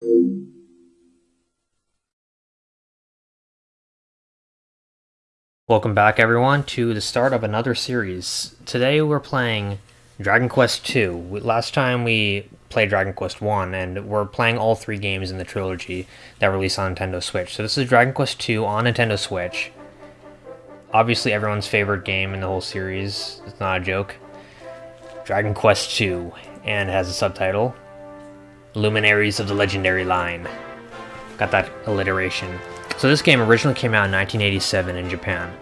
Welcome back everyone to the start of another series. Today we're playing Dragon Quest II. Last time we played Dragon Quest 1 and we're playing all three games in the trilogy that released on Nintendo Switch. So this is Dragon Quest II on Nintendo Switch. Obviously everyone's favorite game in the whole series. It's not a joke. Dragon Quest II and has a subtitle Luminaries of the Legendary Line. Got that alliteration. So this game originally came out in 1987 in Japan.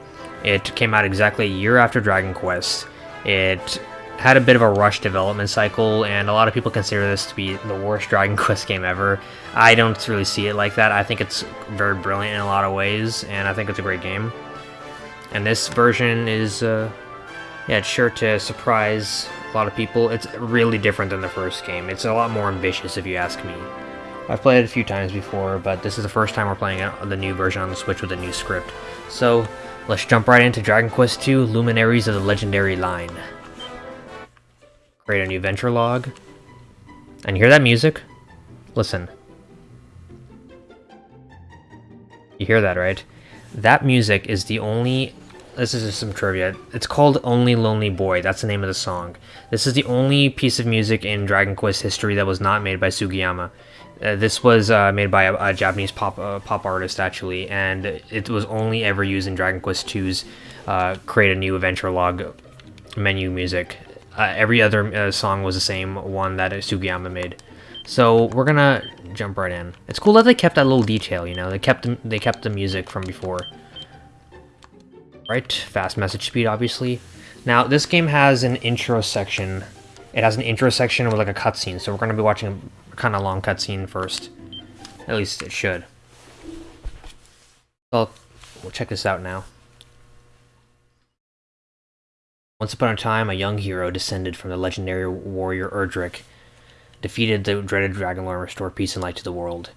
It came out exactly a year after Dragon Quest. It had a bit of a rush development cycle, and a lot of people consider this to be the worst Dragon Quest game ever. I don't really see it like that. I think it's very brilliant in a lot of ways, and I think it's a great game. And this version is, uh, yeah, it's sure to surprise lot of people. It's really different than the first game. It's a lot more ambitious, if you ask me. I've played it a few times before, but this is the first time we're playing the new version on the Switch with a new script. So, let's jump right into Dragon Quest II Luminaries of the Legendary Line. Create a new venture log. And you hear that music? Listen. You hear that, right? That music is the only... This is just some trivia. It's called Only Lonely Boy. That's the name of the song. This is the only piece of music in Dragon Quest history that was not made by Sugiyama. Uh, this was uh, made by a, a Japanese pop uh, pop artist actually, and it was only ever used in Dragon Quest II's uh, create a new adventure log menu music. Uh, every other uh, song was the same one that Sugiyama made. So we're gonna jump right in. It's cool that they kept that little detail, you know. They kept the, they kept the music from before. Right, fast message speed, obviously. Now this game has an intro section. It has an intro section with like a cutscene, so we're gonna be watching kind of long cutscene first. At least it should. Well, we'll check this out now. Once upon a time, a young hero descended from the legendary warrior Erdrick, defeated the dreaded Dragon Lord and restored peace and light to the world.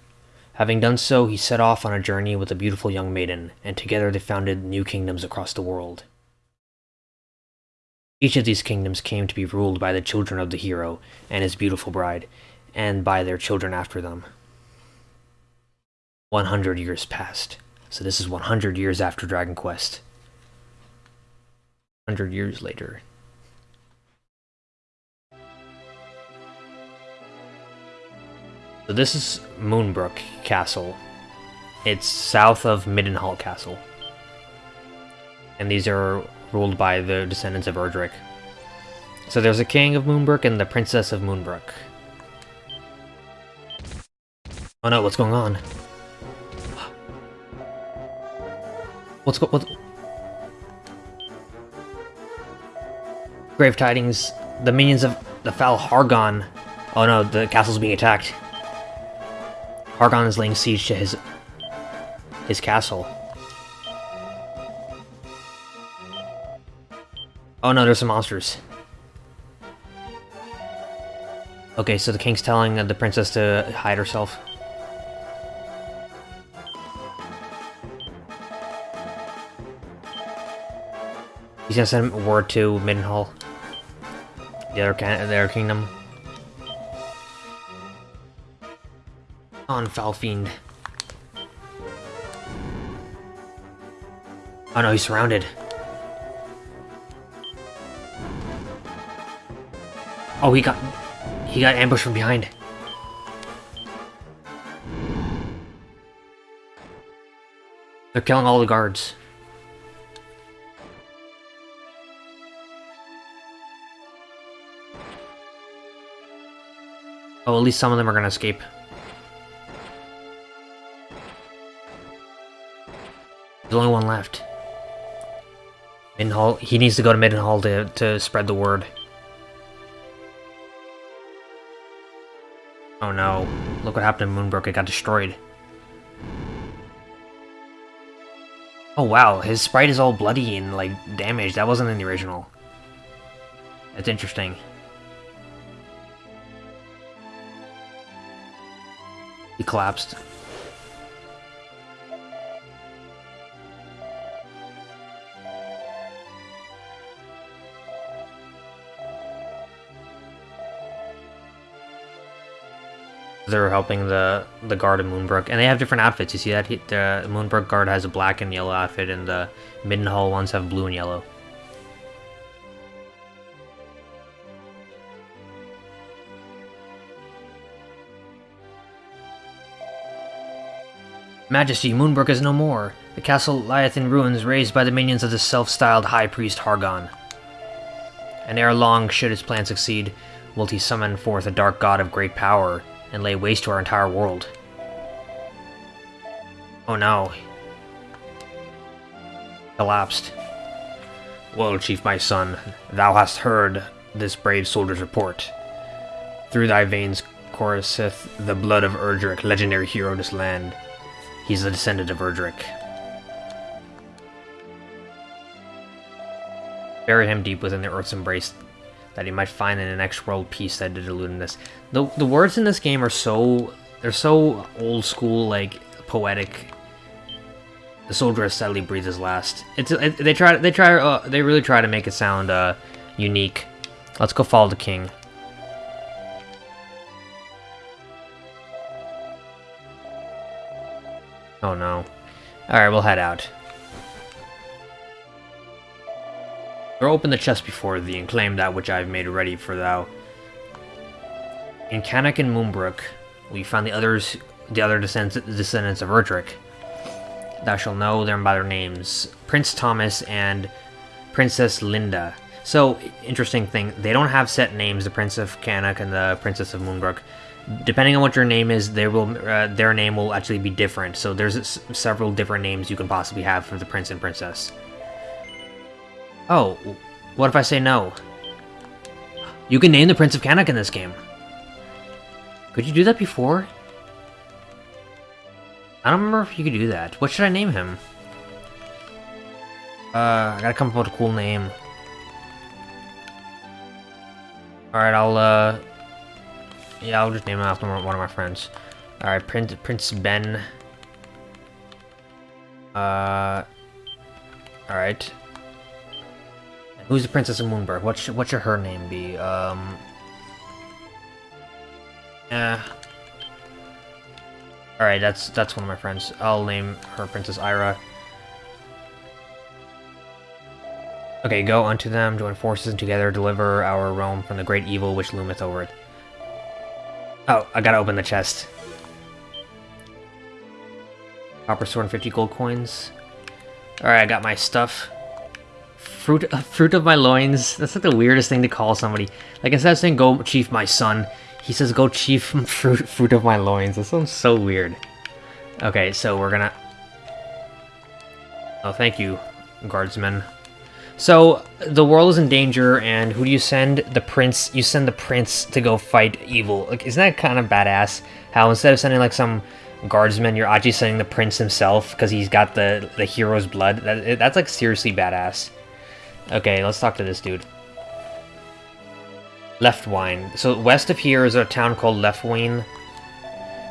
Having done so, he set off on a journey with a beautiful young maiden, and together they founded new kingdoms across the world. Each of these kingdoms came to be ruled by the children of the hero and his beautiful bride, and by their children after them. 100 years passed. So this is 100 years after Dragon Quest. 100 years later. So this is Moonbrooke Castle. It's south of Midenhall Castle. And these are ruled by the descendants of Erdrick. So there's a king of Moonbrooke and the princess of Moonbrooke. Oh no, what's going on? What's go- what? Grave tidings. The minions of the foul Hargon. Oh no, the castle's being attacked. Hargon is laying siege to his his castle. Oh no, there's some monsters. Okay, so the king's telling the princess to hide herself. He's gonna send word to Midenhall. The other, the other kingdom. On Foul Fiend. Oh no, he's surrounded. Oh, he got... He got ambushed from behind. They're killing all the guards. Oh, at least some of them are gonna escape. There's only one left. Midenhall. He needs to go to Midenhall to, to spread the word. Oh no. Look what happened to Moonbrooke. It got destroyed. Oh wow, his sprite is all bloody and, like, damaged. That wasn't in the original. That's interesting. He collapsed. They're helping the the guard of Moonbrooke, and they have different outfits. You see that? He, the Moonbrooke guard has a black and yellow outfit, and the Midenhall ones have blue and yellow. Majesty, Moonbrooke is no more. The castle lieth in ruins, raised by the minions of the self-styled High Priest Hargon. And ere long, should his plan succeed, will he summon forth a dark god of great power, and lay waste to our entire world. Oh no. Collapsed. Well, Chief, my son, thou hast heard this brave soldier's report. Through thy veins courseth the blood of Erdrick, legendary hero of this land. He's the descendant of Erdrick. Bury him deep within the Earth's embrace, that he might find in the next world peace that did elude in this. The the words in this game are so they're so old school, like poetic. The soldier breathed his last. It's it, they try they try uh, they really try to make it sound uh, unique. Let's go follow the king. Oh no. Alright, we'll head out. Throw open the chest before thee, and claim that which I have made ready for thou. In Cannock and Moonbrooke, we found the others, the other descendants, of Erdrick. Thou shalt know them by their names, Prince Thomas and Princess Linda. So, interesting thing, they don't have set names, the Prince of Cannock and the Princess of Moonbrooke depending on what your name is, they will uh, their name will actually be different. So there's several different names you can possibly have for the prince and princess. Oh, what if I say no? You can name the Prince of Cannock in this game. Could you do that before? I don't remember if you could do that. What should I name him? Uh, I gotta come up with a cool name. Alright, I'll, uh, yeah, I'll just name him after one of my friends. Alright, Prince, Prince Ben. Uh, Alright. Who's the Princess of Moonbrooke? What should, what should her name be? Um... Yeah. Alright, that's that's one of my friends. I'll name her Princess Ira. Okay, go unto them, join forces, and together deliver our realm from the great evil which loometh over it. Oh, I gotta open the chest. Copper sword and 50 gold coins. Alright, I got my stuff. Fruit, fruit of my loins. That's like the weirdest thing to call somebody. Like instead of saying go chief my son, he says go chief fruit, fruit of my loins. That sounds so weird. Okay, so we're gonna... Oh, thank you, guardsmen. So the world is in danger, and who do you send? The prince. You send the prince to go fight evil. Like, isn't that kind of badass? How instead of sending like some guardsman, you're actually sending the prince himself because he's got the the hero's blood. That, that's like seriously badass. Okay, let's talk to this dude. Leftwyne. So west of here is a town called Leftwyne.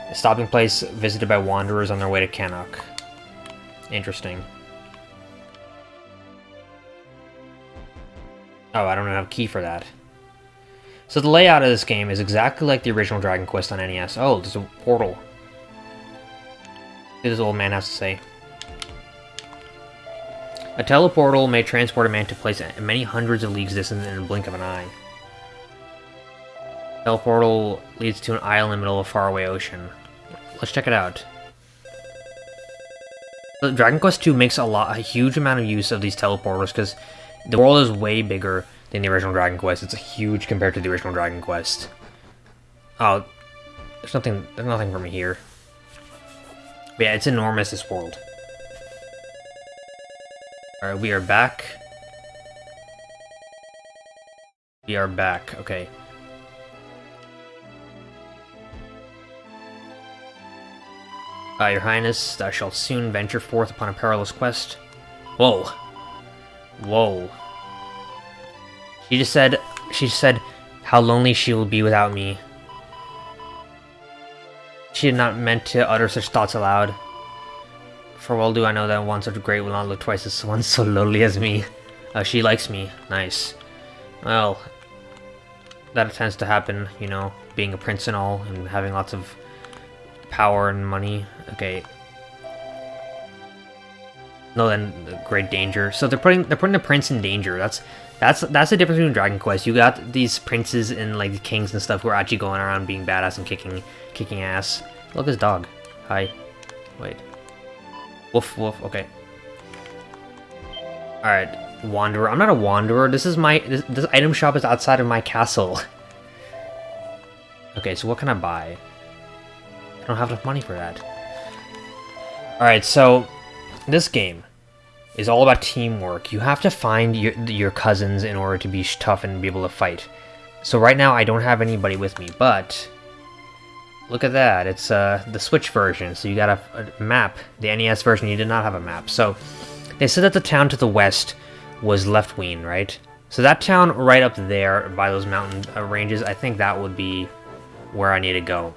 A stopping place visited by wanderers on their way to Cannock. Interesting. Oh, I don't have a key for that. So the layout of this game is exactly like the original Dragon Quest on NES. Oh, there's a portal. This old man has to say. A teleportal may transport a man to place many hundreds of leagues distant in a blink of an eye. Teleportal leads to an island in the middle of a faraway ocean. Let's check it out. Dragon Quest II makes a lot, a huge amount of use of these teleporters because the world is way bigger than the original Dragon Quest. It's a huge compared to the original Dragon Quest. Oh, there's nothing, there's nothing for me here. But yeah, it's enormous, this world. Alright, we are back. We are back, okay. Uh, Your Highness, thou shalt soon venture forth upon a perilous quest. Whoa. Whoa. She just said, she said how lonely she will be without me. She had not meant to utter such thoughts aloud. For well do I know that one such great will not look twice as one so lowly as me. Uh, she likes me. Nice. Well, that tends to happen, you know, being a prince and all, and having lots of power and money. Okay. No, then great danger. So they're putting they're putting the prince in danger. That's that's that's the difference between Dragon Quest. You got these princes and like the kings and stuff who are actually going around being badass and kicking kicking ass. Look at this dog. Hi. Wait. Woof woof. Okay. All right, wanderer. I'm not a wanderer. This is my this, this item shop is outside of my castle. okay, so what can I buy? I don't have enough money for that. All right, so this game is all about teamwork. You have to find your, your cousins in order to be tough and be able to fight. So right now I don't have anybody with me, but look at that. It's uh, the Switch version, so you got a, a, map. The NES version, you did not have a map. So they said that the town to the west was Leftwyne, right? So that town right up there by those mountain uh, ranges, I think that would be where I need to go.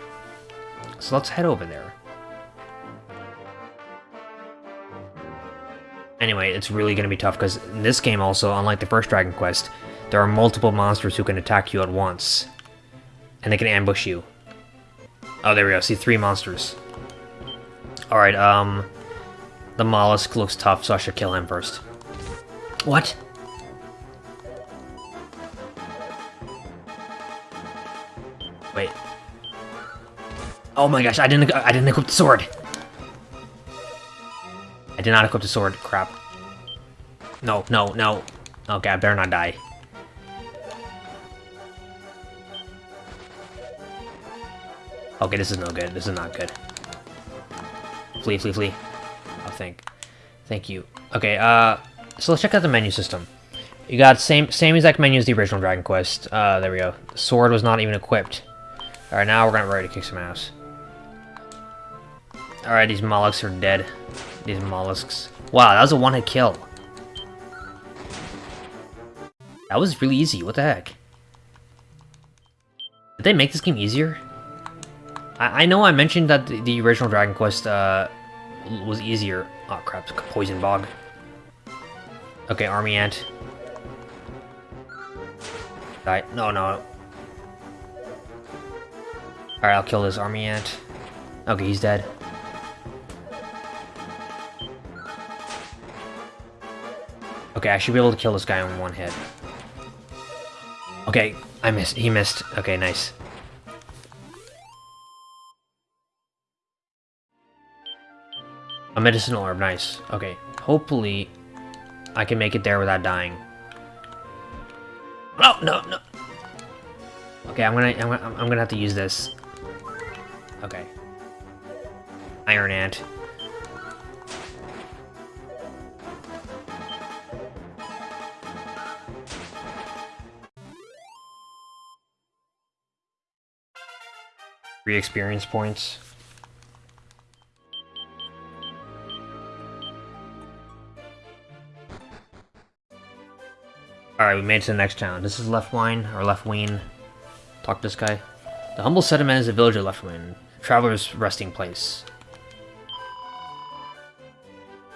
So let's head over there. Anyway, it's really going to be tough because in this game also, unlike the first Dragon Quest, there are multiple monsters who can attack you at once. And they can ambush you. Oh, there we go. See, three monsters. Alright, um... The mollusk looks tough, so I should kill him first. What? Wait. Oh my gosh, I didn't I didn't equip the sword. I did not equip the sword. Crap. No, no, no. Okay, I better not die. Okay, this is no good. This is not good. Flee, flee, flee. Oh, thank. Thank you. Okay, uh... So let's check out the menu system. You got same same exact menu as the original Dragon Quest. Uh, there we go. The sword was not even equipped. Alright, now we're gonna ready to kick some ass. Alright, these mollusks are dead. These mollusks. Wow, that was a one-hit kill. That was really easy, what the heck? Did they make this game easier? I, I know I mentioned that the, the original Dragon Quest uh, was easier. Oh crap, Poison Bog. Okay, Army Ant. Die. No, no. Alright, I'll kill this Army Ant. Okay, he's dead. Okay, I should be able to kill this guy in one hit. Okay, I missed. He missed. Okay, nice. A medicinal herb, nice. Okay, hopefully I can make it there without dying. No, no, no. Okay, I'm gonna, I'm gonna, I'm gonna have to use this. Okay. Iron Ant. Three experience points. Alright, we made it to the next town. This is Leftwyne, or Leftwyne. Talk to this guy. The humble settlement is a village of Leftwyne, traveler's resting place.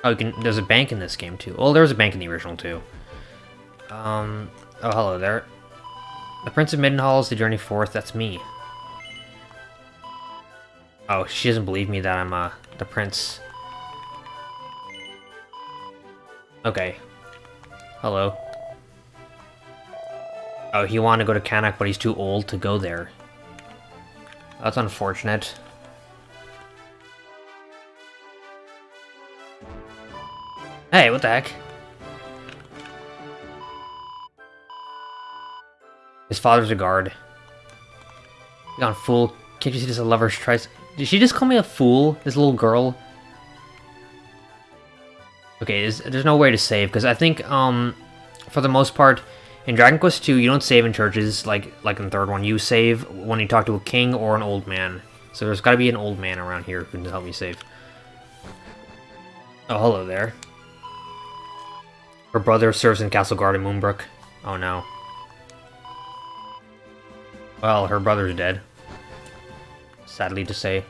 Oh, can, there's a bank in this game too. Oh, there was a bank in the original too. Um, oh, hello there. The Prince of Midenhall is the journey forth, that's me. Oh, she doesn't believe me that I'm, uh, the prince. Okay. Hello. Oh, he wanted to go to Cannock, but he's too old to go there. That's unfortunate. Hey, what the heck? His father's a guard. You Gone fool. Can't you see this a lover's tries? Did she just call me a fool? This little girl? Okay, there's no way to save, because I think, um, for the most part, in Dragon Quest II, you don't save in churches like like in the third one. You save when you talk to a king or an old man. So there's got to be an old man around here who can help me save. Oh, hello there. Her brother serves in Castle Guard in Moonbrooke. Oh no. Well, her brother's dead. Sadly to say.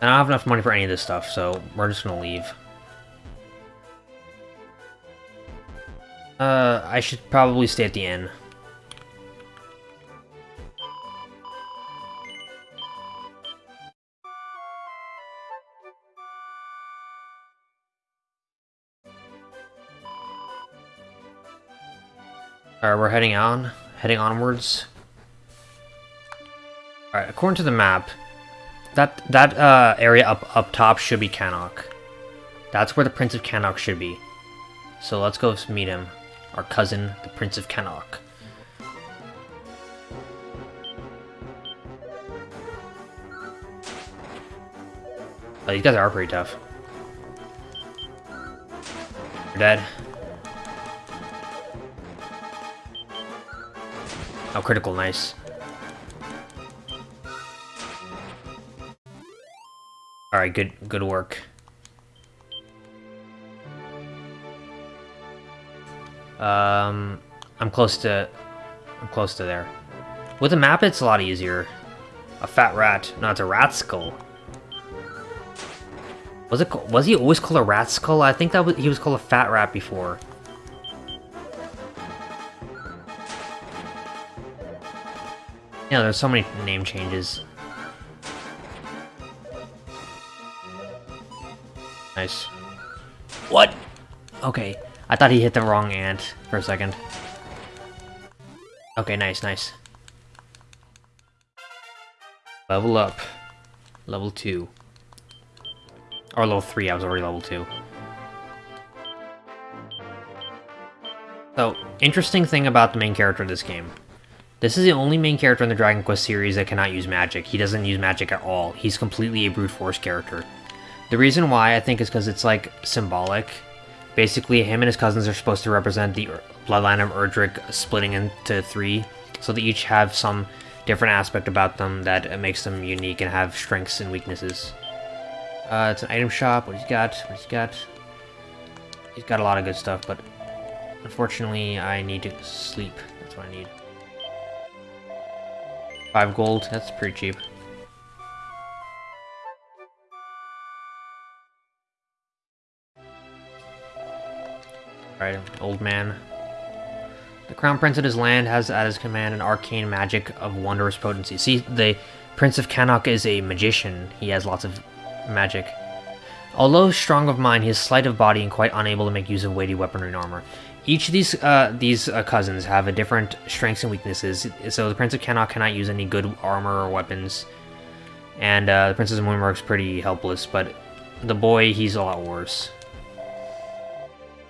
And I don't have enough money for any of this stuff, so we're just gonna leave. Uh, I should probably stay at the inn. Alright, we're heading on. Heading onwards. Alright, according to the map, that that uh, area up, up top should be Cannock. That's where the Prince of Cannock should be. So let's go meet him. Our cousin, the Prince of Cannock. Oh, these guys are pretty tough. You're dead. Oh, critical, nice. Alright, good good work. Um, I'm close to... I'm close to there. With a map, it's a lot easier. A fat rat. No, it's a rat skull. Was it? Was he always called a rat skull? I think that was, he was called a fat rat before. Yeah, there's so many name changes. Nice. What? Okay. I thought he hit the wrong ant for a second. Okay, nice, nice. Level up. Level 2. Or level 3, I was already level 2. So, interesting thing about the main character of this game. This is the only main character in the Dragon Quest series that cannot use magic. He doesn't use magic at all. He's completely a brute force character. The reason why, I think, is because it's, like, symbolic. Basically, him and his cousins are supposed to represent the bloodline of Erdrick splitting into three, so they each have some different aspect about them that makes them unique and have strengths and weaknesses. Uh, it's an item shop. What he's got? What he's got? He's got a lot of good stuff, but unfortunately, I need to sleep. That's what I need. Five gold. That's pretty cheap. Alright, old man. The Crown Prince of his land has at his command an arcane magic of wondrous potency. See, the Prince of Cannock is a magician. He has lots of magic. Although strong of mind, he is slight of body and quite unable to make use of weighty weaponry and armor. Each of these uh, these uh, cousins have a different strengths and weaknesses, so the Prince of Cannock cannot use any good armor or weapons. And uh, the Princess of Moonmark's pretty helpless, but the boy, he's a lot worse.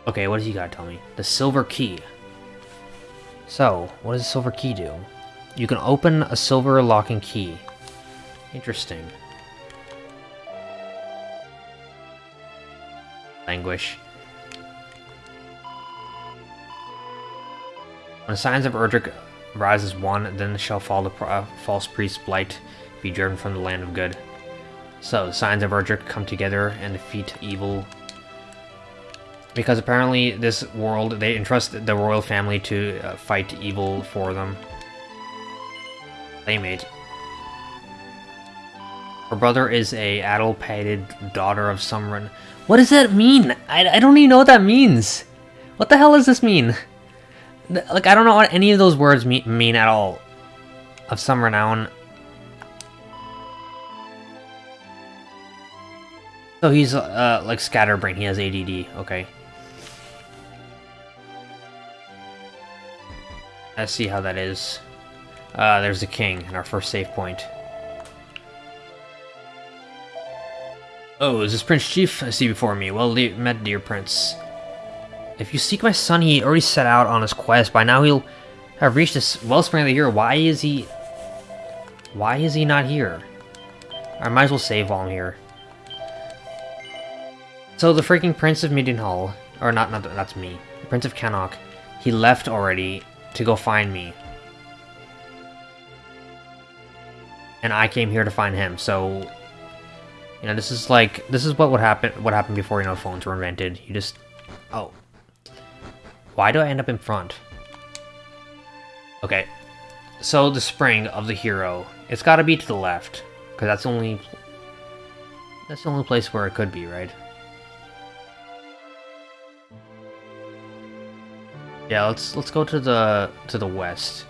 Okay, what does he gotta tell me? The Silver Key. So, what does the Silver Key do? You can open a silver locking key. Interesting. Languish. When the signs of Erdrick rises one, then shall fall the uh, false priest Blight be driven from the land of good. So, the signs of Erdrick come together and defeat evil. Because apparently this world, they entrust the royal family to uh, fight evil for them. Playmate. Her brother is a addle-pated daughter of Sumren. What does that mean? I, I don't even know what that means. What the hell does this mean? Like, I don't know what any of those words mean, mean at all. Of some renown. So he's, uh, like scatterbrain. He has ADD. Okay. Let's see how that is. Uh, there's the king, and our first save point. Oh, is this Prince Chief I see before me? Well met, dear Prince. If you seek my son, he already set out on his quest. By now he'll have reached this wellspring of the hero. Why is he... Why is he not here? I might as well save while I'm here. So the freaking Prince of Mildenhall, or not, not that's me, the Prince of Cannock, he left already to go find me. And I came here to find him, so... You know, this is like, this is what would happen, what happened before, you know, phones were invented. You just... Oh, why do I end up in front? Okay. So the spring of the hero, it's got to be to the left, because that's the only that's the only place where it could be, right? Yeah, let's let's go to the to the west.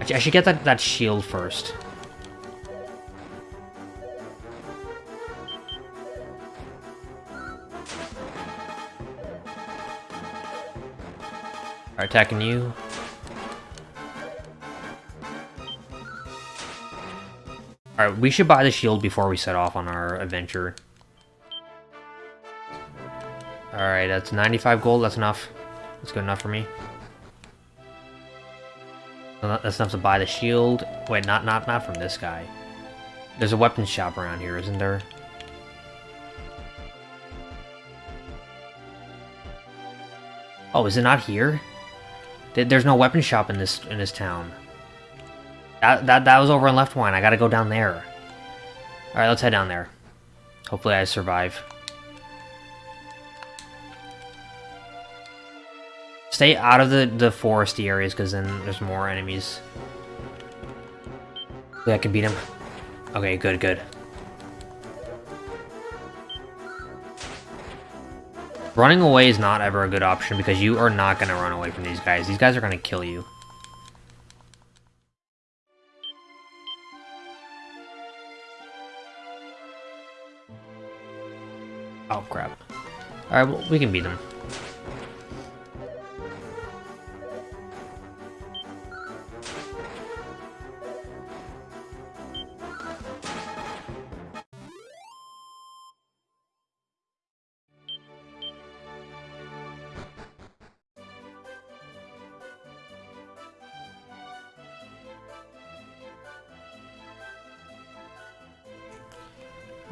I should get that that shield first. Alright, attacking you. Alright, we should buy the shield before we set off on our adventure. Alright, that's 95 gold, that's enough. That's good enough for me. That's enough to buy the shield. Wait, not not not from this guy. There's a weapons shop around here, isn't there? Oh, is it not here? There's no weapon shop in this in this town. That that that was over on Leftwyne. I gotta go down there. All right, let's head down there. Hopefully, I survive. Stay out of the the foresty areas, because then there's more enemies. Yeah, I can beat him. Okay, good, good. Running away is not ever a good option because you are not going to run away from these guys. These guys are going to kill you. Oh, crap. Alright, well, we can beat them.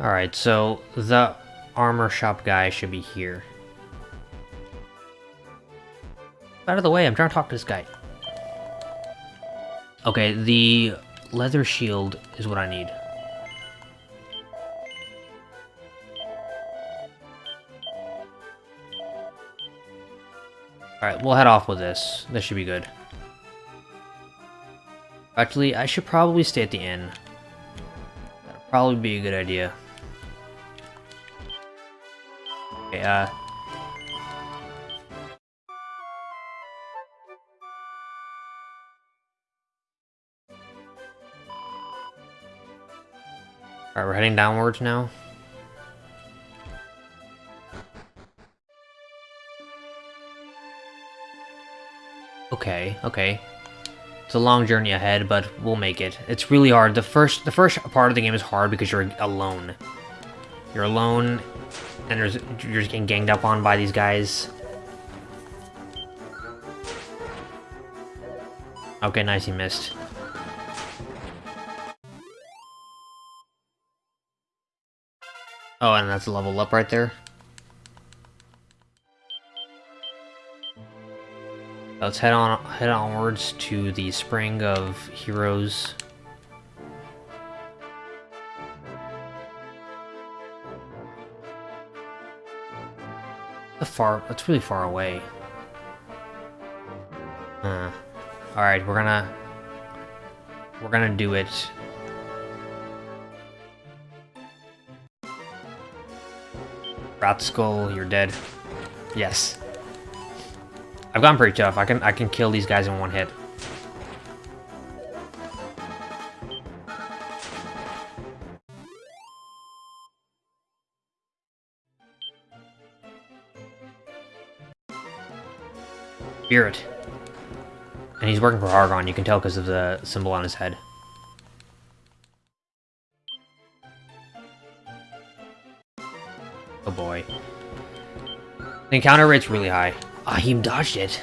Alright, so the armor shop guy should be here. Out of the way, I'm trying to talk to this guy. Okay, the leather shield is what I need. Alright, we'll head off with this. This should be good. Actually, I should probably stay at the inn. That'll probably be a good idea. Uh... Alright, we're heading downwards now. Okay, okay. It's a long journey ahead, but we'll make it. It's really hard. The first the first part of the game is hard because you're alone. You're alone and there's, you're just getting ganged up on by these guys. Okay, nice, he missed. Oh, and that's a level up right there. Let's head on head onwards to the Spring of Heroes. Far... That's really far away. Uh, Alright, we're gonna... We're gonna do it. Rat Skull, you're dead. Yes. I've gotten pretty tough. I can I can kill these guys in one hit. Spirit. And he's working for Hargon, you can tell because of the symbol on his head. Oh boy. The encounter rate's really high. Ah, he dodged it.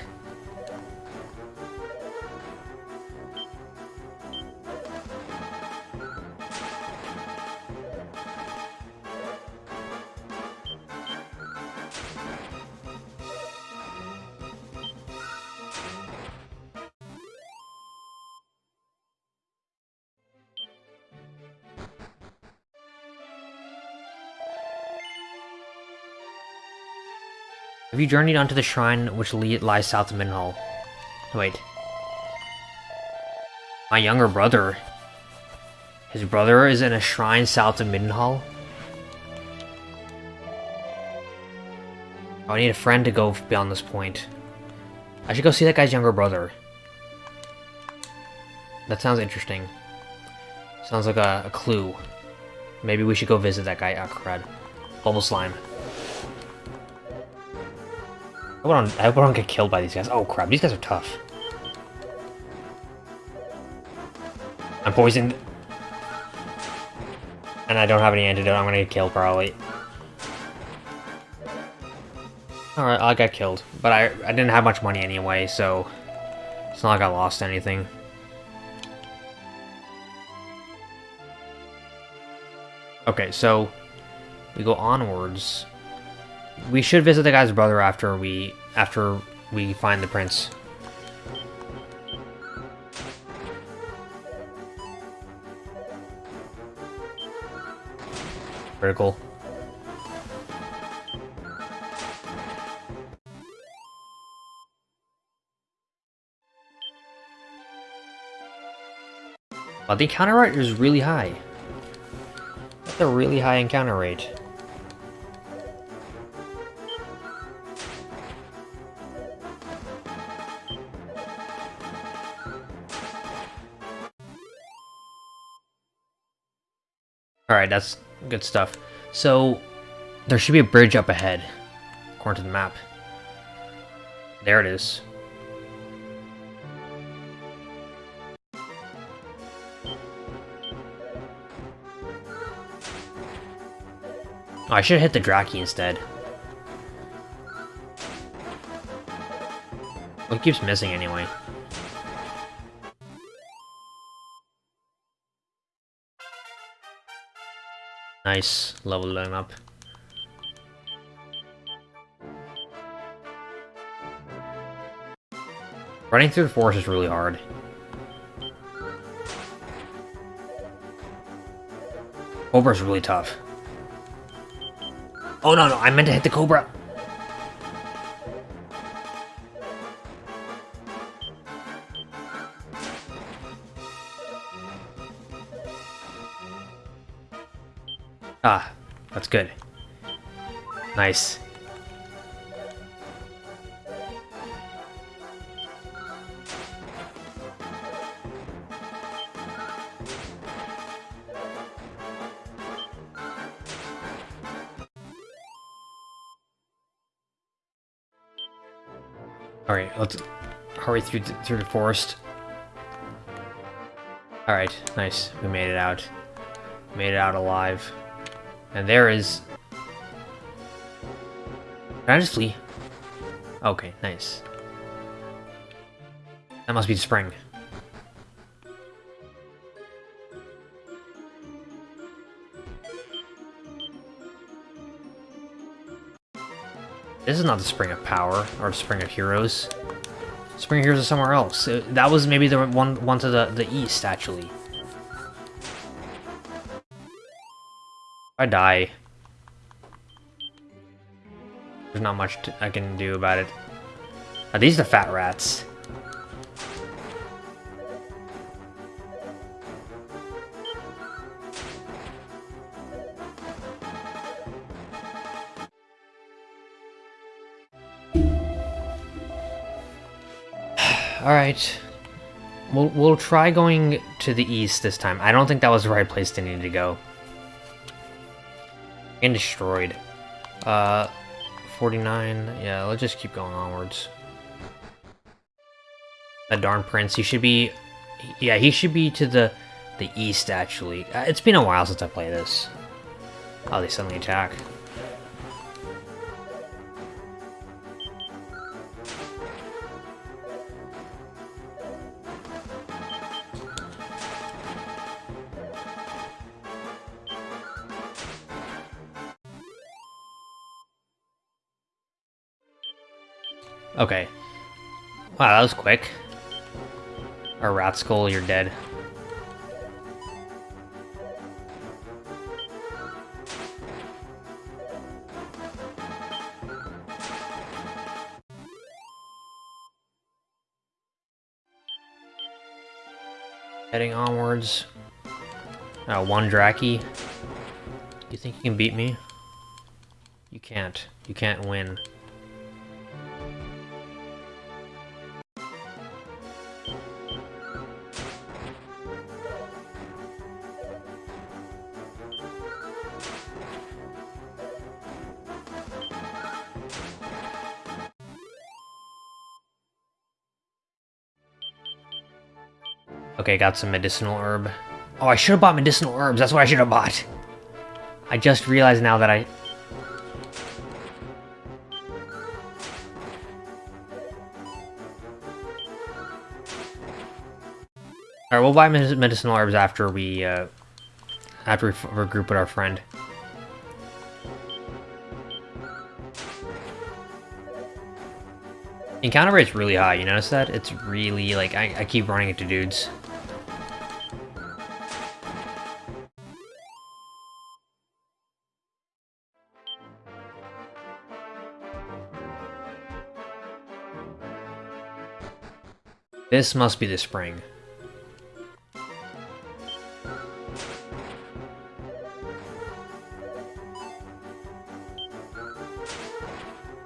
Have you journeyed onto the shrine which lies south of Midenhall? Wait. My younger brother. His brother is in a shrine south of Midenhall? Oh, I need a friend to go beyond this point. I should go see that guy's younger brother. That sounds interesting. Sounds like a, a clue. Maybe we should go visit that guy. Ah, crud. Bubble Slime. I don't, I hope I don't get killed by these guys. Oh crap, these guys are tough. I'm poisoned. And I don't have any antidote, I'm gonna get killed probably. Alright, I got killed. But I, I didn't have much money anyway, so... It's not like I lost anything. Okay, so... We go onwards. We should visit the guy's brother after we... After we find the prince. Critical. But the encounter rate is really high. That's a really high encounter rate. Alright, that's good stuff. So, there should be a bridge up ahead, according to the map. There it is. Oh, I should have hit the Draki instead. Well, it keeps missing anyway. Nice, leveling up. Running through the forest is really hard. Cobra's really tough. Oh no, no, I meant to hit the Cobra. That's good. Nice. Alright, let's hurry through the, through the forest. Alright, nice. We made it out. Made it out alive. And there is... Can I just flee? Okay, nice. That must be the spring. This is not the Spring of Power, or Spring of Heroes. Spring of Heroes is somewhere else. Uh, that was maybe the one, one to the, the east, actually. I die. There's not much I can do about it. Are these the fat rats? Alright. We'll, we'll try going to the east this time. I don't think that was the right place to need to go. And destroyed. Uh, 49. Yeah, let's just keep going onwards. That darn prince, he should be... Yeah, he should be to the the east, actually. Uh, it's been a while since I played this. Oh, they suddenly attack. Wow, that was quick. A rat skull, you're dead. Heading onwards. Uh, one Draki. You think you can beat me? You can't. You can't win. Okay, got some medicinal herb. Oh, I should have bought medicinal herbs. That's what I should have bought. I just realized now that I... Alright, we'll buy medicinal herbs after we, uh, after we regroup with our friend. Encounter rate's really high, you notice that? It's really, like, I, I keep running into dudes. This must be the spring.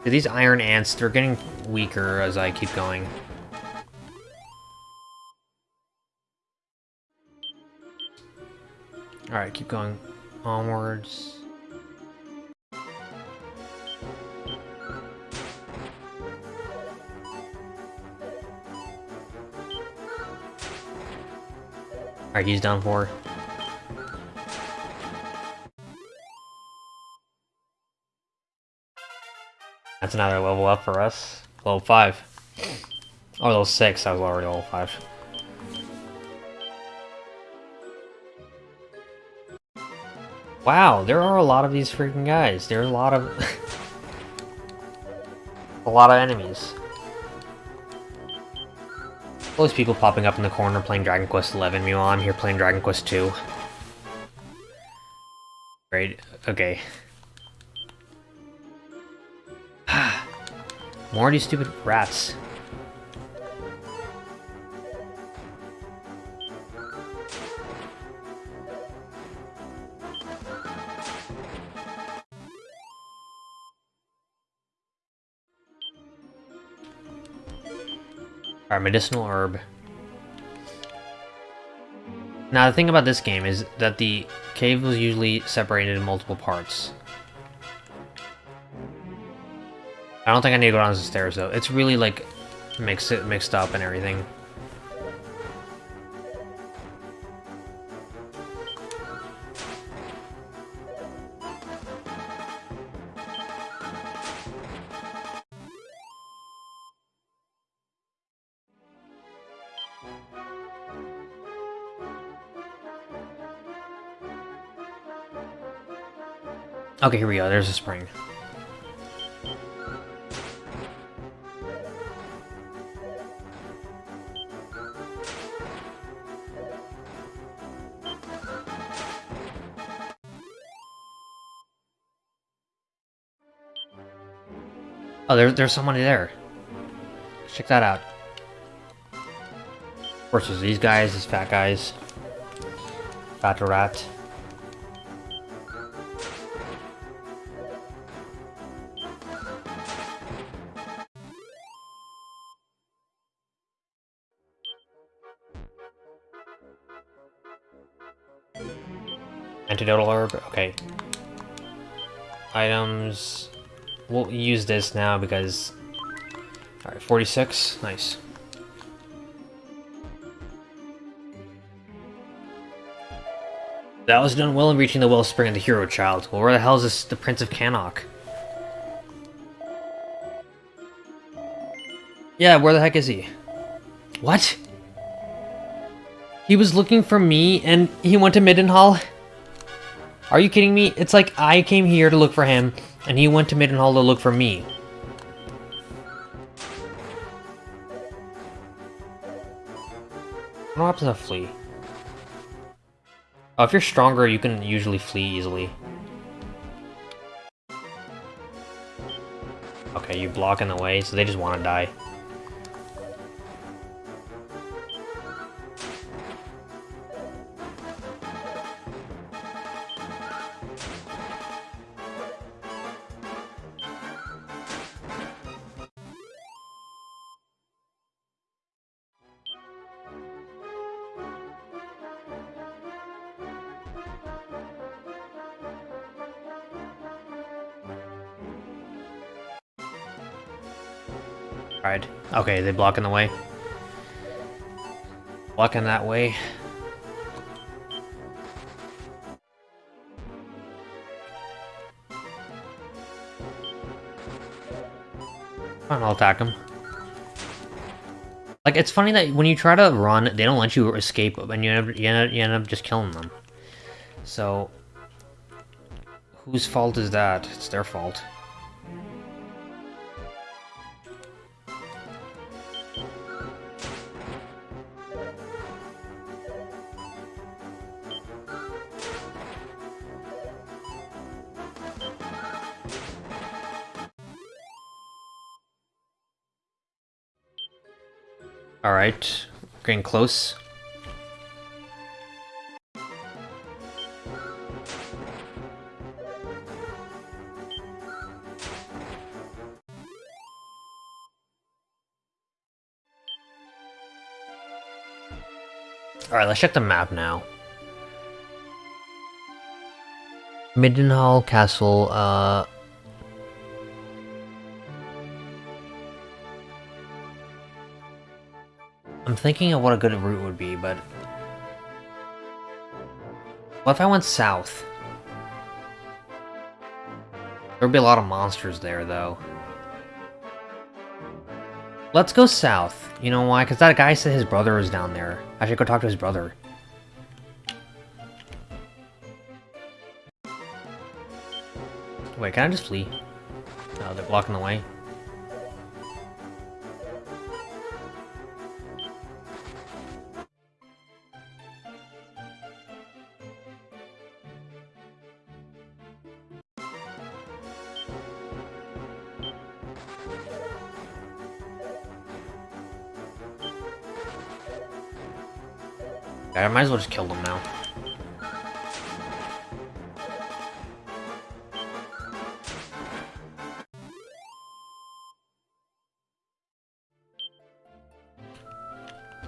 These iron ants, they're getting weaker as I keep going. Alright, keep going onwards. Alright, he's done for. That's another level up for us. Level 5. Oh, level 6. I was already level 5. Wow, there are a lot of these freaking guys. There's a lot of... a lot of enemies. All these people popping up in the corner playing Dragon Quest XI, meanwhile I'm here playing Dragon Quest II. Great, okay. More of these stupid rats. Our medicinal herb. Now, the thing about this game is that the cave was usually separated in multiple parts. I don't think I need to go down the stairs, though. It's really, like, mixed, mixed up and everything. Okay, here we go. There's a spring. Oh, there, there's somebody there. Check that out. There's these guys, these fat guys. Fat rat. Antidotal herb, okay. Items... We'll use this now because... Alright, 46, nice. That was done well in reaching the wellspring of the hero child. Well, where the hell is this, the Prince of Cannock? Yeah, where the heck is he? What? He was looking for me and he went to Midenhall? Are you kidding me? It's like I came here to look for him, and he went to Midenhall to look for me. What happens to flee? Oh, if you're stronger, you can usually flee easily. Okay, you block in the way, so they just want to die. Okay, they block in the way. Blocking that way. Fine, I'll attack him. Like, it's funny that when you try to run, they don't let you escape, and you end up, you end up, you end up just killing them. So, whose fault is that? It's their fault. Alright, getting close. Alright, let's check the map now. Midenhall Castle, uh... I'm thinking of what a good route would be, but... What if I went south? There'd be a lot of monsters there, though. Let's go south. You know why? Because that guy said his brother was down there. I should go talk to his brother. Wait, can I just flee? No, they're blocking the way. Might as well just kill them now.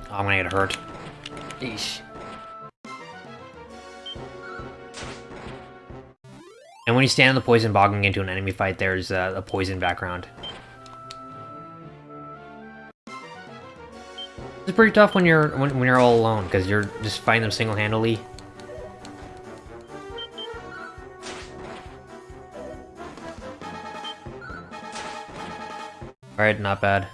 Oh, I'm gonna get hurt. Eesh. And when you stand in the poison bogging into an enemy fight, there's uh, a poison background. Pretty tough when you're when, when you're all alone because you're just fighting them single-handedly. Alright, not bad.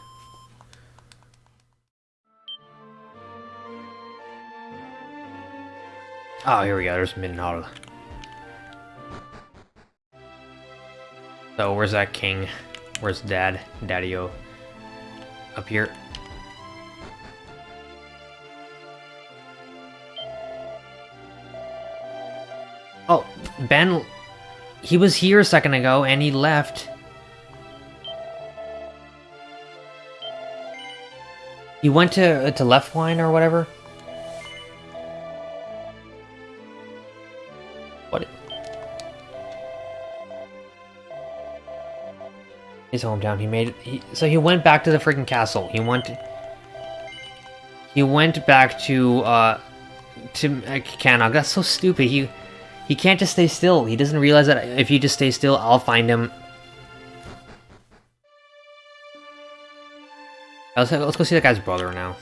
Oh, here we go. There's Midenhall. So, where's that king? Where's dad? Daddy-o? Up here. Ben, he was here a second ago and he left. He went to to Leftwyne or whatever. What? His hometown. He made. He, so he went back to the freaking castle. He went. He went back to uh to uh. That's so stupid. He he can't just stay still. He doesn't realize that if he just stays still, I'll find him. Let's, let's go see that guy's brother now.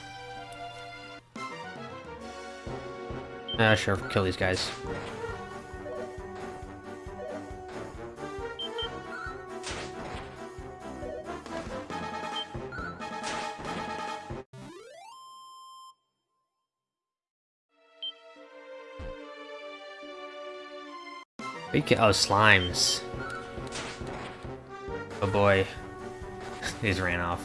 Ah, uh, sure, kill these guys. Oh, slimes. Oh boy. These ran off.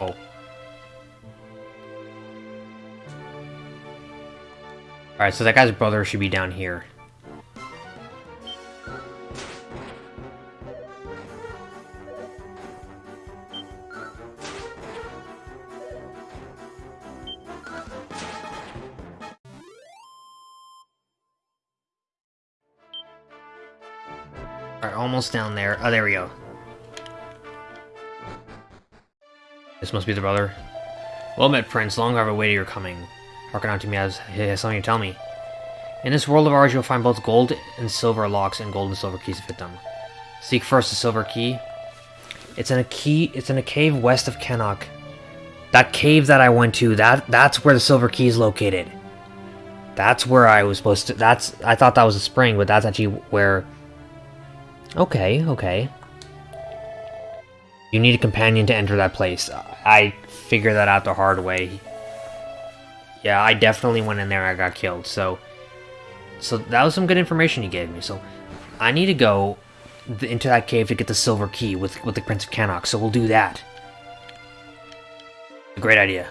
Oh. Alright, so that guy's brother should be down here. Almost down there. Oh, there we go. This must be the brother. Well met, Prince. Long have I waited your coming. Hearken unto me as he has something to tell me. In this world of ours, you'll find both gold and silver locks and gold and silver keys to fit them. Seek first the silver key. It's in a key. It's in a cave west of Cannock. That cave that I went to. That that's where the silver key is located. That's where I was supposed to. That's I thought that was a spring, but that's actually where. Okay, okay. You need a companion to enter that place. I figured that out the hard way. Yeah, I definitely went in there I got killed, so... So that was some good information you gave me, so... I need to go into that cave to get the silver key with, with the Prince of Cannock, so we'll do that. Great idea.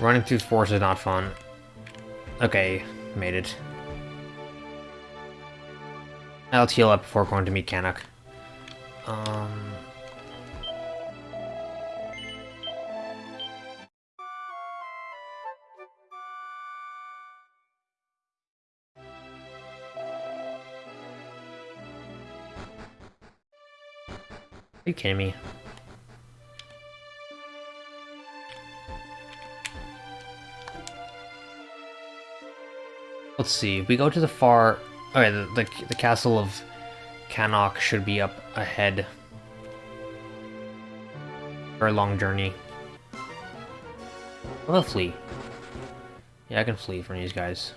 Running through forest is not fun. Okay, made it. I'll heal up before going to meet Cannock. Um... Are you kidding me? Let's see, we go to the far... Okay, the, the, the castle of Cannock should be up ahead. Very long journey. I'll flee. Yeah, I can flee from these guys.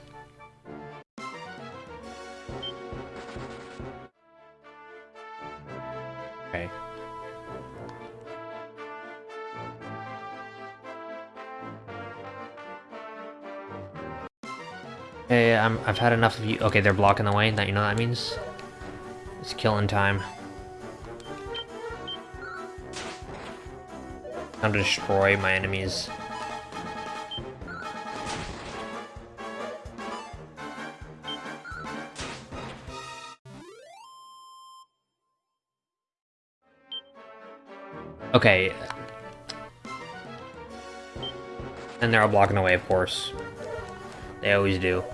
I'm, I've had enough of you. Okay, they're blocking the way. That you know what that means? It's killing time. Time to destroy my enemies. Okay. And they're all blocking the way, of course. They always do.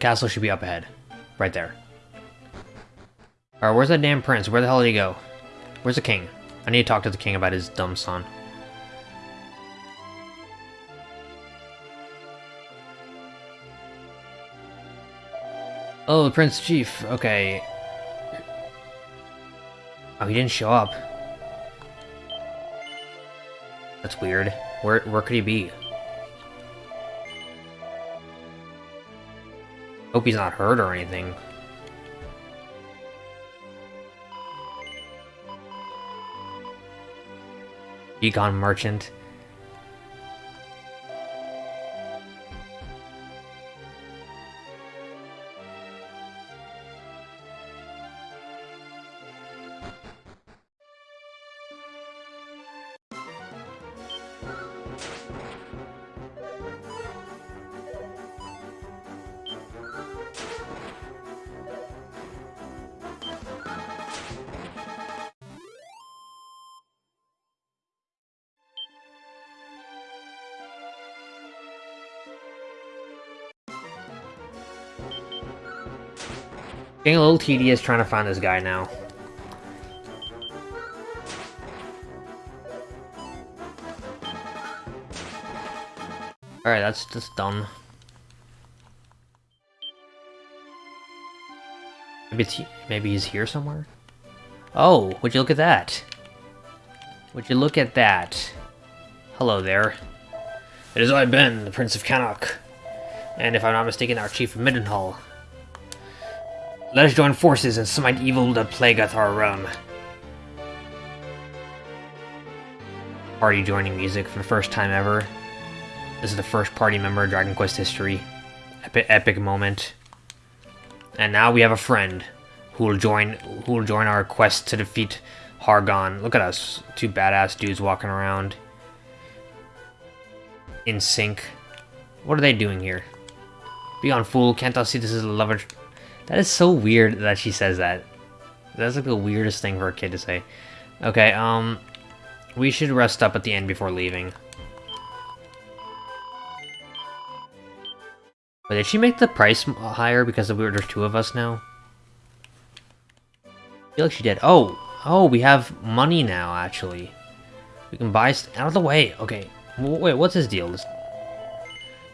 Castle should be up ahead. Right there. Alright, where's that damn prince? Where the hell did he go? Where's the king? I need to talk to the king about his dumb son. Oh, the Prince Chief. Okay. Oh, he didn't show up. That's weird. Where where could he be? Hope he's not hurt or anything. Beacon Merchant. Getting a little tedious trying to find this guy now. Alright, that's just done. Maybe, maybe he's here somewhere? Oh, would you look at that? Would you look at that? Hello there. It is I, Ben, the Prince of Cannock. And if I'm not mistaken, our Chief of Midenhall. Let us join forces and smite evil that plagueth our realm. Party joining music for the first time ever. This is the first party member of Dragon Quest history. Epic, epic moment. And now we have a friend who will join who will join our quest to defeat Hargon. Look at us, two badass dudes walking around in sync. What are they doing here? Beyond fool, can't thou see this is a lover? That is so weird that she says that. That's like the weirdest thing for a kid to say. Okay, um, we should rest up at the end before leaving. But did she make the price higher because we were, there's two of us now? I feel like she did. Oh, oh, we have money now, actually. We can buy out of the way. Okay, wait, what's his deal? This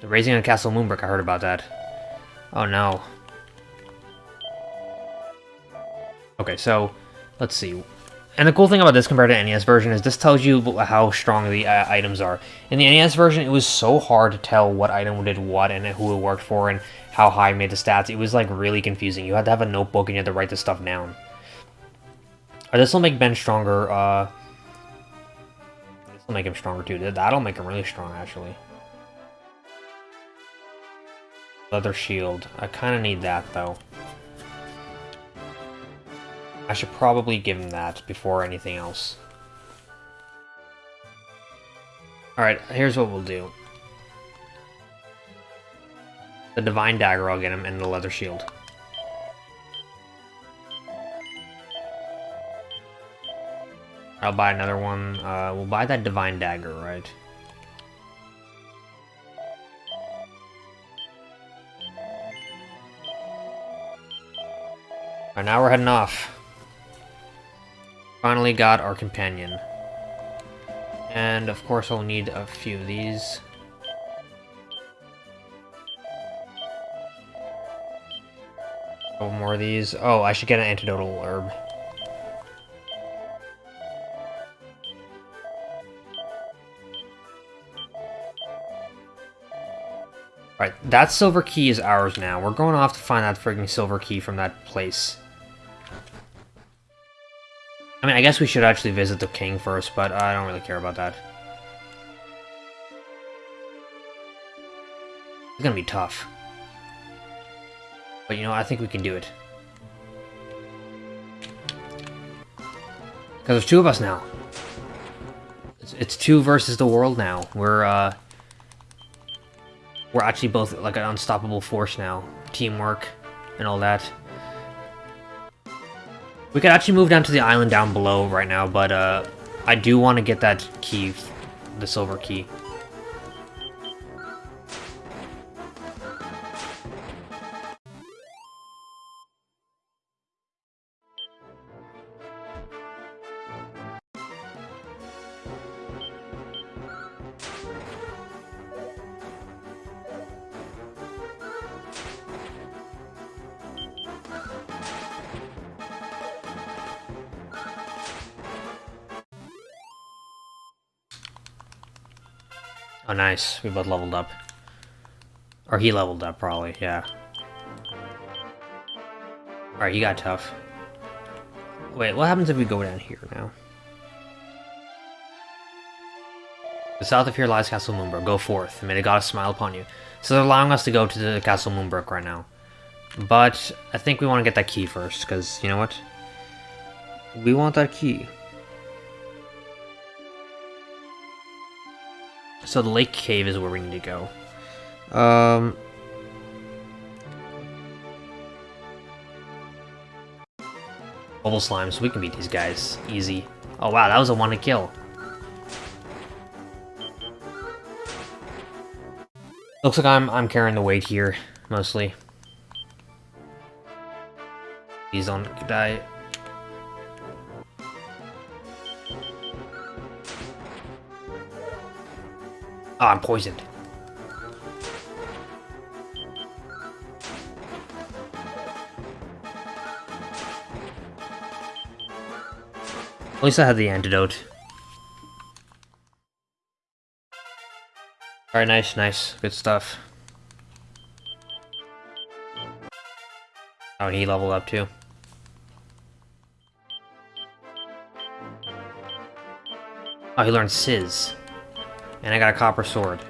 the raising of Castle Moonbrooke, I heard about that. Oh no. Okay, so, let's see. And the cool thing about this compared to NES version is this tells you how strong the uh, items are. In the NES version, it was so hard to tell what item did what and who it worked for and how high made the stats. It was like really confusing. You had to have a notebook and you had to write this stuff down. Uh, this will make Ben stronger. Uh, this will make him stronger too. That'll make him really strong, actually. Leather shield. I kind of need that, though. I should probably give him that before anything else. Alright, here's what we'll do. The Divine Dagger I'll get him, and the Leather Shield. I'll buy another one. Uh, we'll buy that Divine Dagger, right? Alright, now we're heading off. Finally got our companion. And of course I'll need a few of these. Couple more of these. Oh, I should get an antidotal herb. Alright, that silver key is ours now. We're going off to find that frigging silver key from that place. I mean, I guess we should actually visit the king first, but I don't really care about that. It's gonna be tough. But you know, I think we can do it. Because there's two of us now. It's, it's, two versus the world now. We're, uh... We're actually both, like, an unstoppable force now. Teamwork and all that. We could actually move down to the island down below right now, but uh, I do want to get that key, the silver key. Nice. We both leveled up. Or he leveled up, probably, yeah. Alright, he got tough. Wait, what happens if we go down here now? The south of here lies Castle Moonbrooke. Go forth, and may the goddess smile upon you. So they're allowing us to go to the Castle Moonbrooke right now. But I think we want to get that key first, because you know what? We want that key. So the lake cave is where we need to go. Um... Bubble slime, so we can beat these guys. Easy. Oh wow, that was a one to kill. Looks like I'm I'm carrying the weight here, mostly. Please don't die. Oh, I'm poisoned. At least I have the antidote. Alright, nice, nice. Good stuff. Oh, and he leveled up too. Oh, he learned Sizz. And I got a copper sword.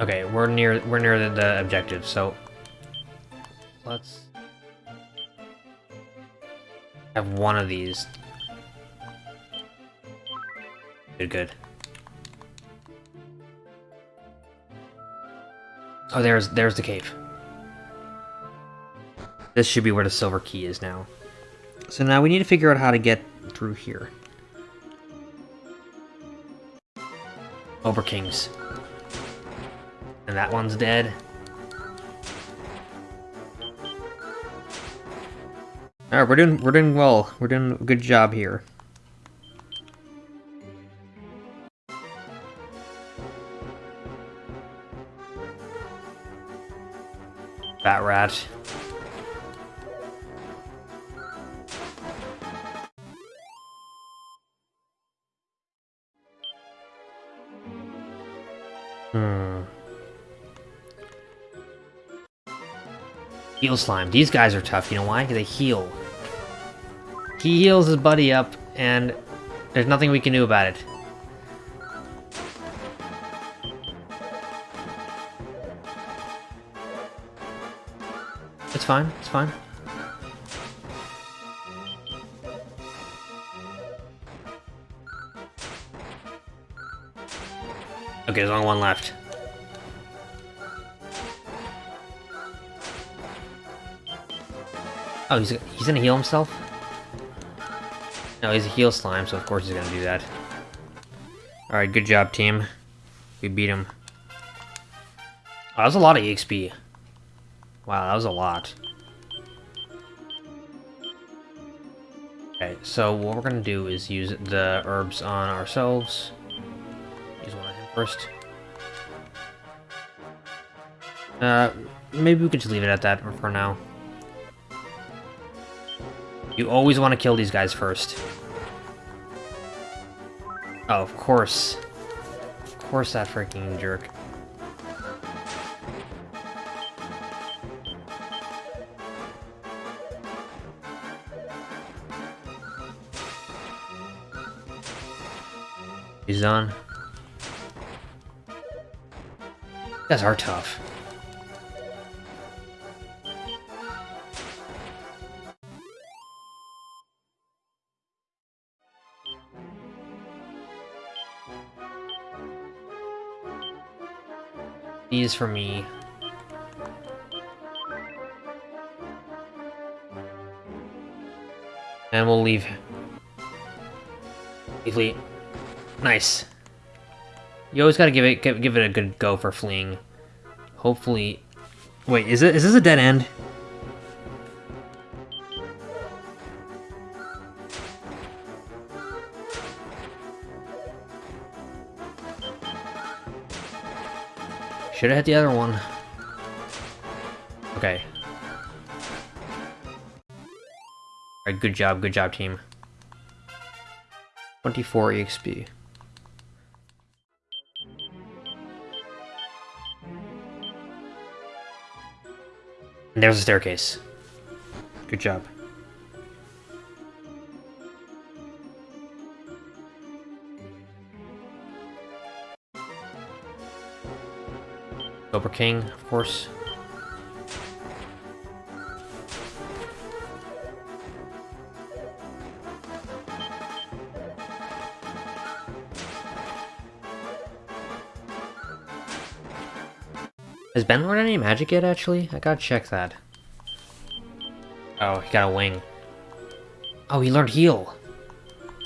Okay, we're near we're near the, the objective, so let's have one of these. Good, good. Oh, there's there's the cave. This should be where the silver key is now. So now we need to figure out how to get through here. Over Kings. And that one's dead. Alright, we're doing we're doing well. We're doing a good job here. Bat rat. Heal slime. These guys are tough. You know why? Because They heal. He heals his buddy up, and there's nothing we can do about it. It's fine. It's fine. Okay, there's only one left. Oh, he's, he's gonna heal himself? No, he's a heal slime, so of course he's gonna do that. Alright, good job, team. We beat him. Oh, that was a lot of EXP. Wow, that was a lot. Okay, so what we're gonna do is use the herbs on ourselves. Use one on him first. Uh, maybe we could just leave it at that for now. You always want to kill these guys first. Oh, of course. Of course that freaking jerk. He's done. You guys are tough. These for me. And we'll leave. Leave. Nice. You always gotta give it give, give it a good go for fleeing. Hopefully... Wait, is it is this a dead end? Should have hit the other one. Okay. Alright, good job, good job, team. 24 EXP. And there's a staircase. Good job. Cobra King, of course. Has Ben learned any magic yet, actually? I gotta check that. Oh, he got a wing. Oh, he learned heal.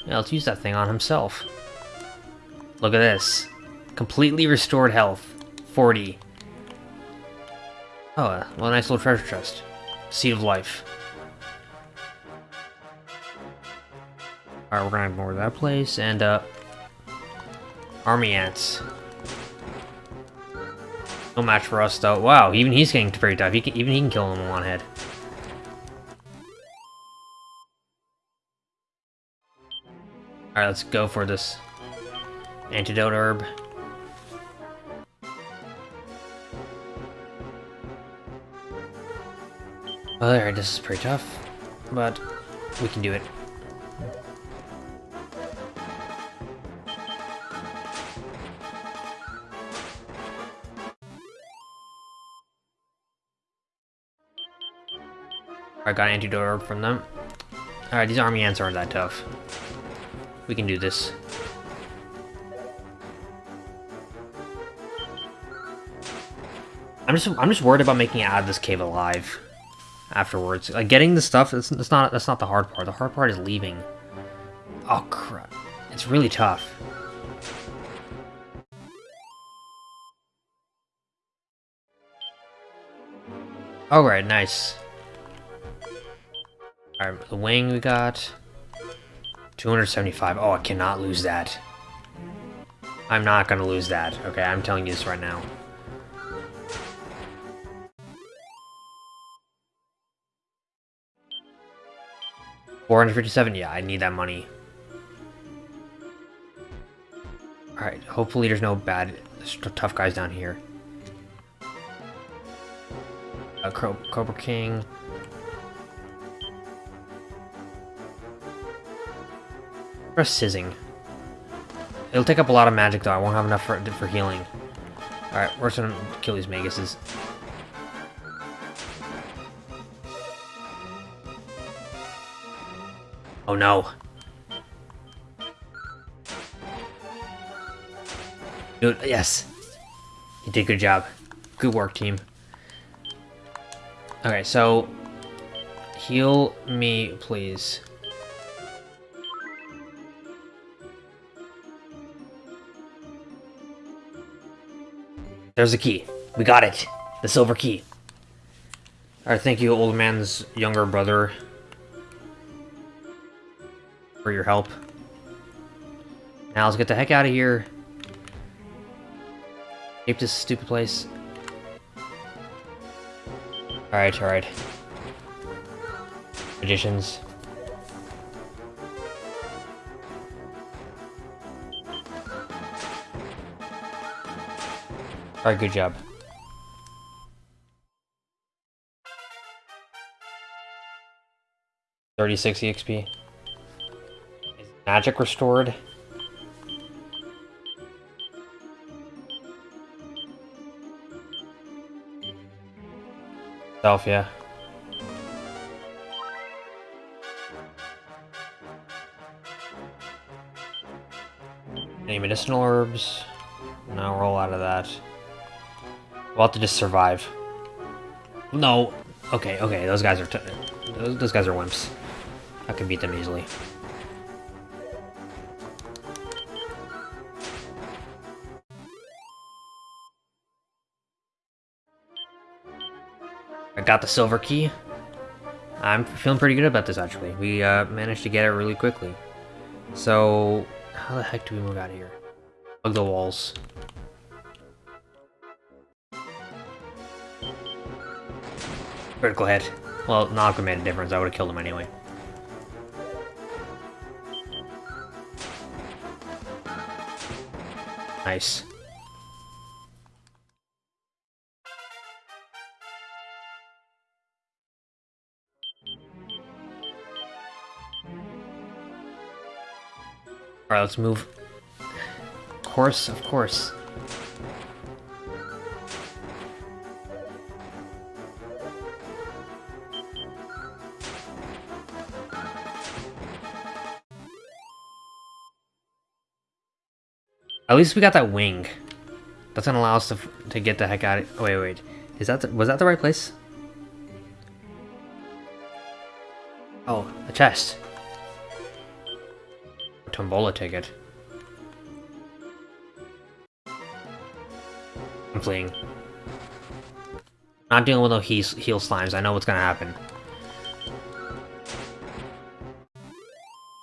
Yeah, let's use that thing on himself. Look at this. Completely restored health. 40. Oh, uh, well, a nice little treasure chest. Seed of Life. Alright, we're gonna ignore that place, and, uh... Army Ants. No match for us, though. Wow, even he's getting very tough. He can, even he can kill him in one head. Alright, let's go for this antidote herb. Alright, this is pretty tough, but we can do it. I got antidote herb from them. Alright, these army ants aren't that tough. We can do this. I'm I'm just I'm just worried about making it out of this cave alive afterwards. Like getting the stuff, it's, it's not that's not the hard part. The hard part is leaving. Oh crap. It's really tough. Alright, nice. Alright, the wing we got. 275. Oh, I cannot lose that. I'm not gonna lose that. Okay, I'm telling you this right now. Four hundred fifty-seven. Yeah, I need that money. All right. Hopefully, there's no bad, tough guys down here. Uh, Cobra King. Press Sizzing. It'll take up a lot of magic though, I won't have enough for, for healing. Alright, we're just gonna kill these Maguses. Oh no. Dude, yes. You did a good job. Good work, team. Okay, so... Heal me, please. There's the key. We got it. The silver key. Alright, thank you, old man's younger brother. For your help. Now let's get the heck out of here. Escape this stupid place. Alright, alright. Magicians. Alright, good job. Thirty-six EXP. Magic restored? Self, yeah. Any medicinal herbs? No, roll out of that. We'll have to just survive. No. Okay, okay, those guys are those, those guys are wimps. I can beat them easily. Got the silver key. I'm feeling pretty good about this, actually. We uh, managed to get it really quickly. So, how the heck do we move out of here? Plug the walls. Critical hit. Well, not made a difference. I would have killed him anyway. Nice. Alright, let's move. Of course, of course. At least we got that wing. That's gonna allow us to, to get the heck out of- wait, wait. Is that the, was that the right place? Oh, a chest. Tombola ticket. I'm fleeing. Not dealing with no heal, heal slimes. I know what's gonna happen.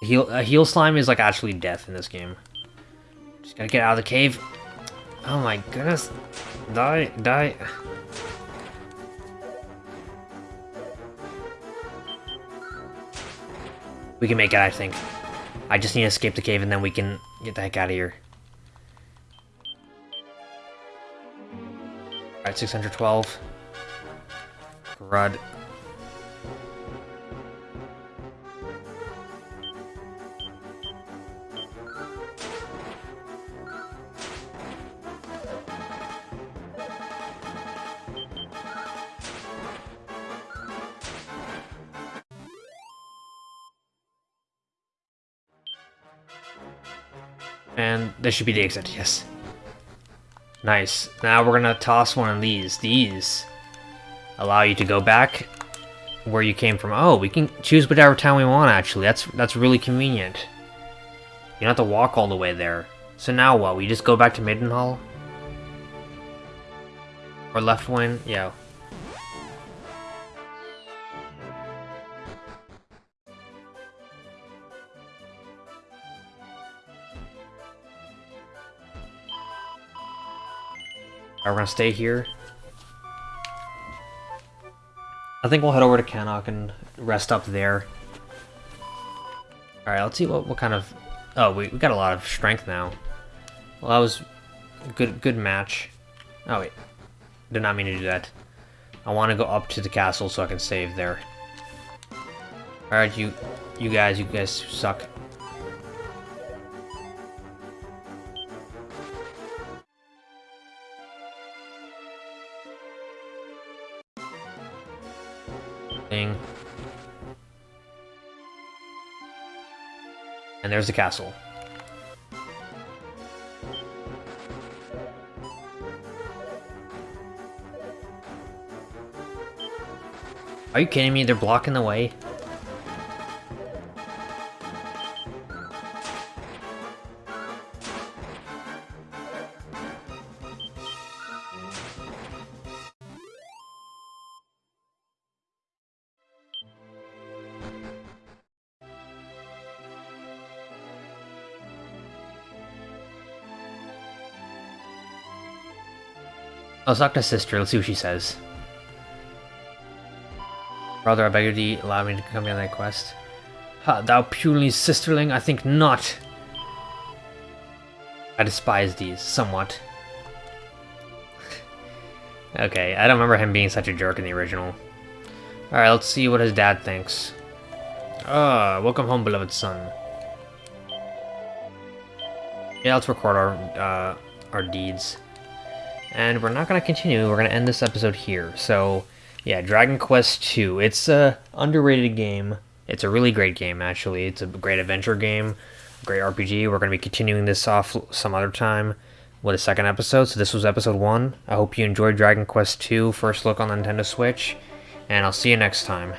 Heal, a heal slime is like actually death in this game. Just gotta get out of the cave. Oh my goodness. Die, die. We can make it, I think. I just need to escape the cave and then we can get the heck out of here. Alright, 612. Grud. This should be the exit, yes. Nice. Now we're gonna toss one of these. These allow you to go back where you came from. Oh, we can choose whatever town we want, actually. That's that's really convenient. You don't have to walk all the way there. So now what? We just go back to Midenhall? Or Leftwyne? Yeah. Are we gonna stay here? I think we'll head over to Cannock and rest up there. Alright, let's see what, what kind of... Oh, we, we got a lot of strength now. Well, that was a good, good match. Oh, wait. Did not mean to do that. I want to go up to the castle so I can save there. Alright, you, you guys, you guys suck. Thing. And there's the castle. Are you kidding me? They're blocking the way? I'll talk to sister, let's see what she says. Brother, I beg thee, allow me to come on thy quest. Ha, thou puny sisterling, I think not. I despise these, somewhat. okay, I don't remember him being such a jerk in the original. Alright, let's see what his dad thinks. Ah, welcome home, beloved son. Yeah, let's record our, uh, our deeds. And we're not going to continue, we're going to end this episode here. So, yeah, Dragon Quest II. It's a underrated game. It's a really great game, actually. It's a great adventure game, great RPG. We're going to be continuing this off some other time with a second episode. So this was episode one. I hope you enjoyed Dragon Quest II, first look on the Nintendo Switch, and I'll see you next time.